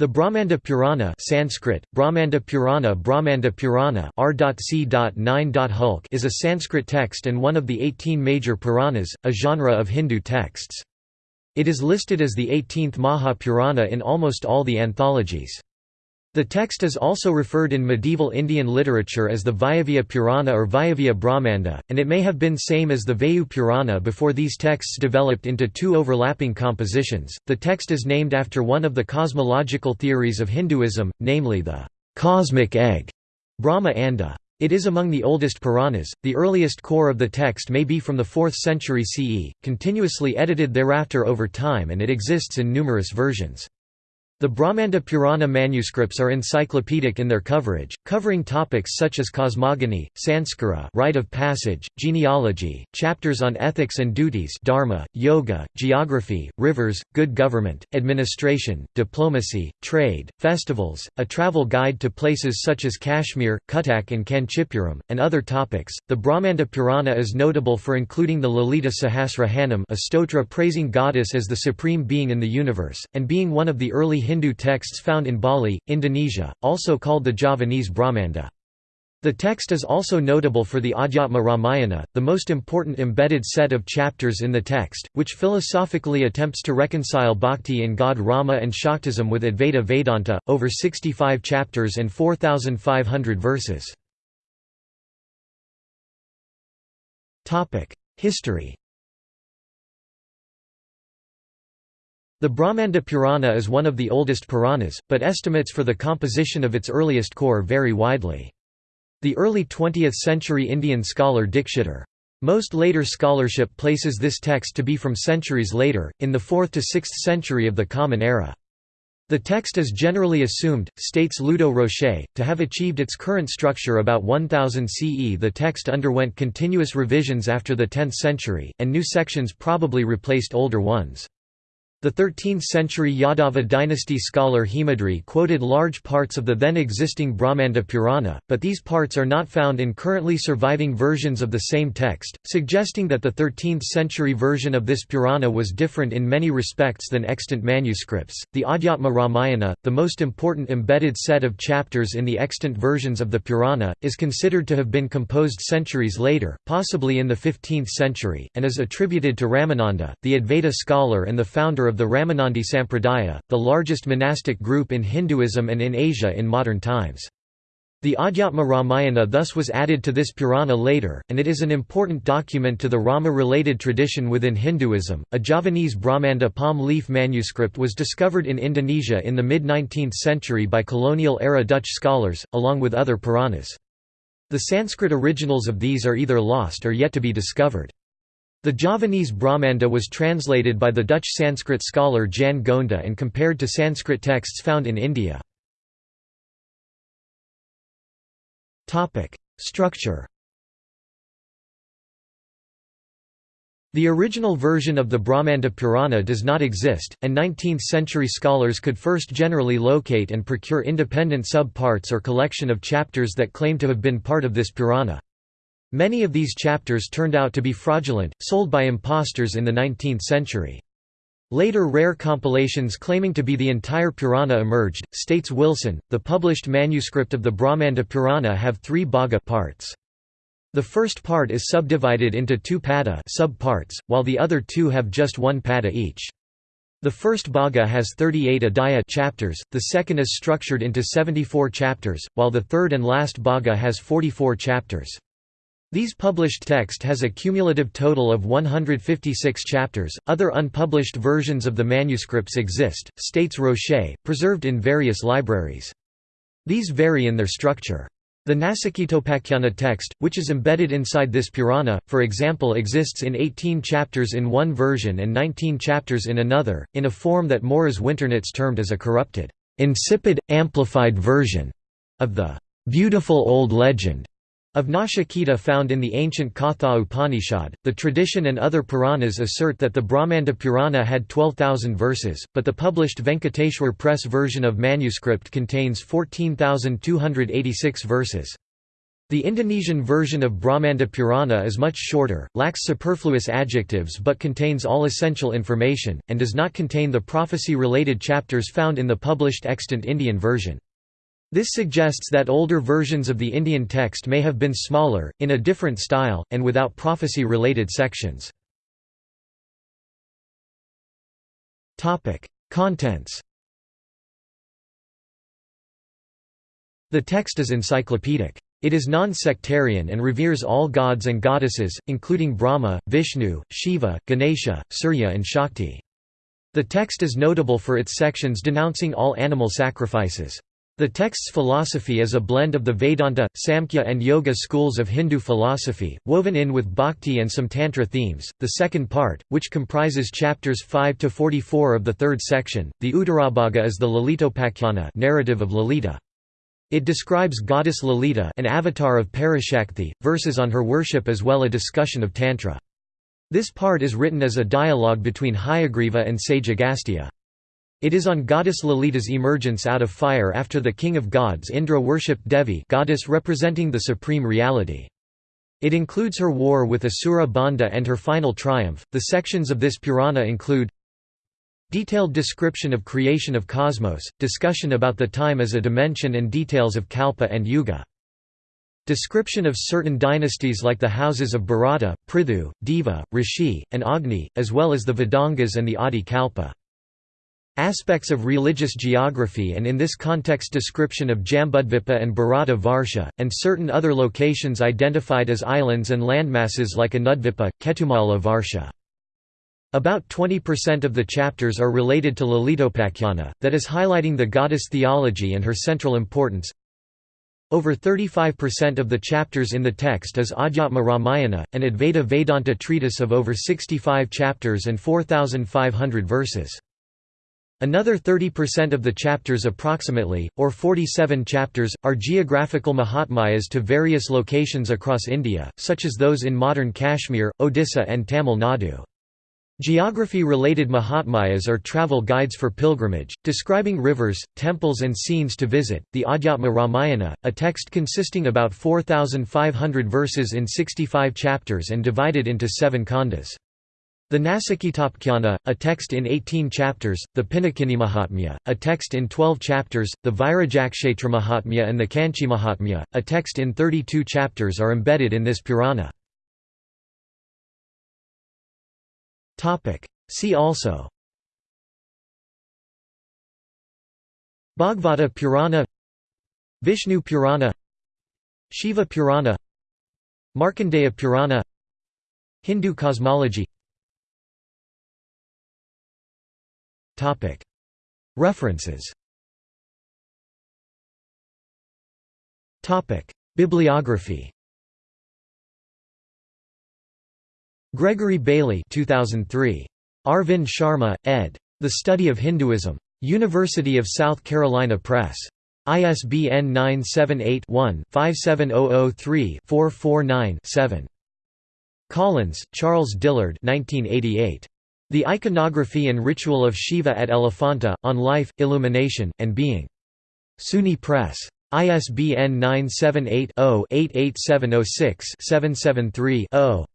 The Brahmanda Purana Sanskrit, Brahmanda Purana Brahmanda Purana R.C.9. is a Sanskrit text and one of the 18 major Puranas, a genre of Hindu texts. It is listed as the 18th Maha Purana in almost all the anthologies. The text is also referred in medieval Indian literature as the Vayavya Purana or Vayavya Brahmanda, and it may have been same as the Vayu Purana before these texts developed into two overlapping compositions. The text is named after one of the cosmological theories of Hinduism, namely the cosmic egg, Brahma Anda. Uh, it is among the oldest Puranas. The earliest core of the text may be from the 4th century CE, continuously edited thereafter over time, and it exists in numerous versions. The Brahmanda Purana manuscripts are encyclopedic in their coverage, covering topics such as cosmogony, sanskara rite of passage, genealogy, chapters on ethics and duties dharma, yoga, geography, rivers, good government, administration, diplomacy, trade, festivals, a travel guide to places such as Kashmir, Cuttack and Kanchipuram, and other topics. The Brahmanda Purana is notable for including the Lalita Sahasranama a stotra praising goddess as the supreme being in the universe, and being one of the early Hindu texts found in Bali, Indonesia, also called the Javanese Brahmanda. The text is also notable for the Adhyatma Ramayana, the most important embedded set of chapters in the text, which philosophically attempts to reconcile bhakti in god Rama and Shaktism with Advaita Vedanta, over 65 chapters and 4,500 verses. History The Brahmanda Purana is one of the oldest Puranas, but estimates for the composition of its earliest core vary widely. The early 20th-century Indian scholar Dikshitar. Most later scholarship places this text to be from centuries later, in the 4th to 6th century of the Common Era. The text is generally assumed, states Ludo Rocher, to have achieved its current structure about 1000 CE. The text underwent continuous revisions after the 10th century, and new sections probably replaced older ones. The 13th-century Yadava dynasty scholar Hemadri quoted large parts of the then existing Brahmanda Purana, but these parts are not found in currently surviving versions of the same text, suggesting that the 13th-century version of this Purana was different in many respects than extant manuscripts. The Adhyatma Ramayana, the most important embedded set of chapters in the extant versions of the Purana, is considered to have been composed centuries later, possibly in the 15th century, and is attributed to Ramananda, the Advaita scholar and the founder of of the Ramanandi Sampradaya, the largest monastic group in Hinduism and in Asia in modern times. The Adhyatma Ramayana thus was added to this Purana later, and it is an important document to the Rama-related tradition within Hinduism. A Javanese Brahmanda palm leaf manuscript was discovered in Indonesia in the mid-19th century by colonial-era Dutch scholars, along with other Puranas. The Sanskrit originals of these are either lost or yet to be discovered. The Javanese Brahmanda was translated by the Dutch Sanskrit scholar Jan Gonda and compared to Sanskrit texts found in India. Structure The original version of the Brahmanda Purana does not exist, and 19th-century scholars could first generally locate and procure independent sub-parts or collection of chapters that claim to have been part of this Purana. Many of these chapters turned out to be fraudulent, sold by impostors in the 19th century. Later rare compilations claiming to be the entire Purana emerged, states Wilson. The published manuscript of the Brahmanda Purana have three bhaga parts. The first part is subdivided into two pada sub-parts, while the other two have just one pada each. The first bhaga has 38 adhyaya chapters, the second is structured into 74 chapters, while the third and last bhaga has 44 chapters. These published text has a cumulative total of 156 chapters. Other unpublished versions of the manuscripts exist, states Rocher, preserved in various libraries. These vary in their structure. The Nasikitopakhyanā text, which is embedded inside this Purana, for example exists in 18 chapters in one version and 19 chapters in another, in a form that Maurice Winternitz termed as a corrupted, insipid, amplified version of the beautiful old legend of Nachiketa found in the ancient Katha Upanishad, the tradition and other Puranas assert that the Brahmanda Purana had 12,000 verses, but the published Venkateshwar Press version of manuscript contains 14,286 verses. The Indonesian version of Brahmanda Purana is much shorter, lacks superfluous adjectives but contains all essential information, and does not contain the prophecy-related chapters found in the published extant Indian version. This suggests that older versions of the Indian text may have been smaller, in a different style, and without prophecy-related sections. Contents The text is encyclopedic. It is non-sectarian and reveres all gods and goddesses, including Brahma, Vishnu, Shiva, Ganesha, Surya and Shakti. The text is notable for its sections denouncing all animal sacrifices. The text's philosophy is a blend of the Vedanta, Samkhya, and Yoga schools of Hindu philosophy, woven in with bhakti and some Tantra themes. The second part, which comprises chapters 5 to 44 of the third section, the Uttarabhaga is the Lalitopakhyan narrative of Lalita. It describes goddess Lalita an avatar of Parashakti, verses on her worship as well a discussion of Tantra. This part is written as a dialogue between Hayagriva and sage Agastya. It is on goddess Lalita's emergence out of fire after the king of gods Indra worshipped Devi goddess representing the supreme reality. It includes her war with Asura Bhanda and her final triumph. The sections of this Purana include Detailed description of creation of cosmos, discussion about the time as a dimension and details of Kalpa and Yuga. Description of certain dynasties like the houses of Bharata, Prithu, Deva, Rishi, and Agni, as well as the Vedangas and the Adi Kalpa. Aspects of religious geography and in this context description of Jambudvipa and Bharata Varsha, and certain other locations identified as islands and landmasses like Anudvipa, Ketumala Varsha. About 20% of the chapters are related to Lalitopakhana, that is highlighting the goddess theology and her central importance. Over 35% of the chapters in the text is Adhyatma Ramayana, an Advaita Vedanta treatise of over 65 chapters and 4,500 verses. Another 30% of the chapters approximately, or 47 chapters, are geographical Mahatmyas to various locations across India, such as those in modern Kashmir, Odisha and Tamil Nadu. Geography-related Mahatmyas are travel guides for pilgrimage, describing rivers, temples and scenes to visit. The Adhyatma Ramayana, a text consisting about 4,500 verses in 65 chapters and divided into seven khandas. The Nasikitapakhyana, a text in 18 chapters, the Pinakini a text in 12 chapters, the Virajakshetra Mahatmya and the Kanchi Mahatmya, a text in 32 chapters are embedded in this Purana. See also Bhagavata Purana Vishnu Purana Shiva Purana Markandeya Purana Hindu cosmology References. Bibliography Gregory Bailey 2003. Arvind Sharma, ed. The Study of Hinduism. University of South Carolina Press. ISBN 978-1-57003-449-7. Collins, Charles Dillard 1988. The Iconography and Ritual of Shiva at Elephanta, On Life, Illumination, and Being. SUNY Press. ISBN 978 0 88706 773 0.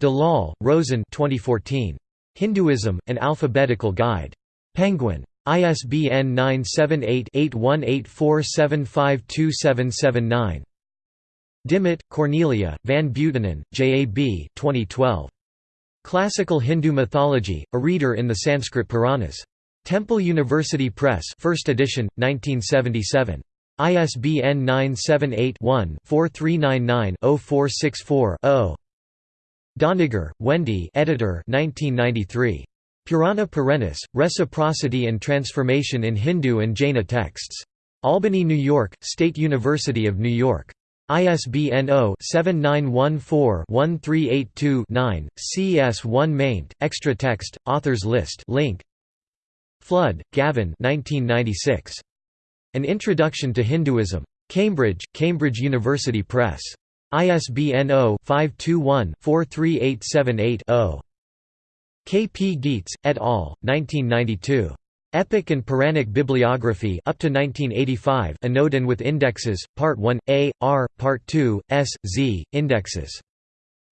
Dalal, Roshen 2014. Hinduism, An Alphabetical Guide. Penguin. ISBN 978-8184752779. Dimmitt, Cornelia, Van Buitenen, J. A. B. 2012. Classical Hindu Mythology, a reader in the Sanskrit Puranas. Temple University Press 1st edition, 1977. ISBN 978 one 4399 464 0 Doniger, Wendy editor 1993. Purana Perennis, Reciprocity and Transformation in Hindu and Jaina Texts. Albany, New York, State University of New York. ISBN 0-7914-1382-9, CS1 maint, extra text, authors list link. Flood, Gavin 1996. An Introduction to Hinduism. Cambridge, Cambridge University Press. ISBN 0-521-43878-0. K. P. Gietz, et al., 1992. Epic and Puranic Bibliography up to 1985 Anodan with indexes, Part 1, A, R, Part 2, S, Z, indexes.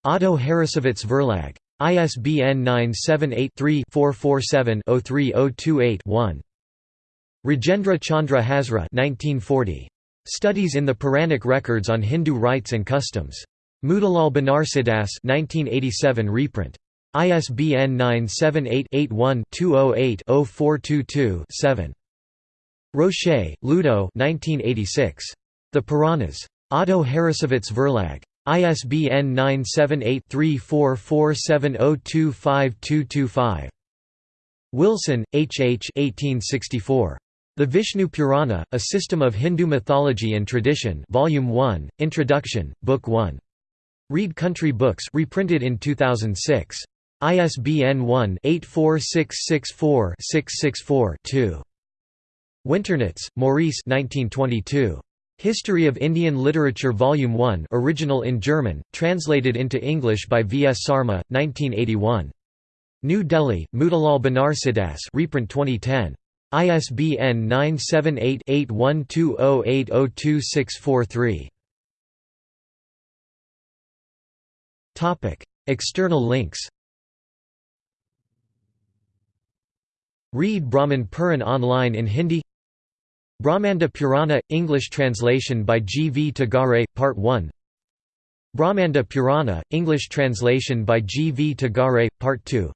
Otto Harrassowitz Verlag. ISBN 978-3-447-03028-1. Rajendra Chandra Hazra 1940. Studies in the Puranic Records on Hindu Rites and Customs. Motilal Banarsidass 1987 reprint. ISBN 978-81-208-0422-7. Rocher, Ludo The Puranas. Otto Harrassowitz Verlag. ISBN 978-3447025225. Wilson, H. H. 1864. The Vishnu Purana, A System of Hindu Mythology and Tradition Volume 1, Introduction, Book 1. Read Country Books reprinted in 2006. ISBN 1-84664-664-2. Winternitz, Maurice 1922. History of Indian Literature Volume 1 original in German, translated into English by V. S. Sarma, 1981. New Delhi, Motilal Banarsidass reprint 2010. ISBN 978-8120802643. External links Read Brahman Puran online in Hindi Brahmanda Purana – English translation by G. V. Tagare, Part 1 Brahmanda Purana – English translation by G. V. Tagare, Part 2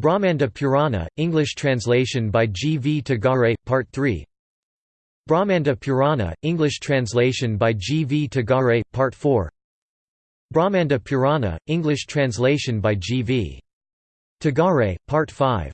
Brahmanda Purana – English translation by G. V. Tagare, Part 3 Brahmanda Purana – English translation by G. V. Tagare, Part 4 Brahmanda Purana – English translation by G. V. Tagare, Part 5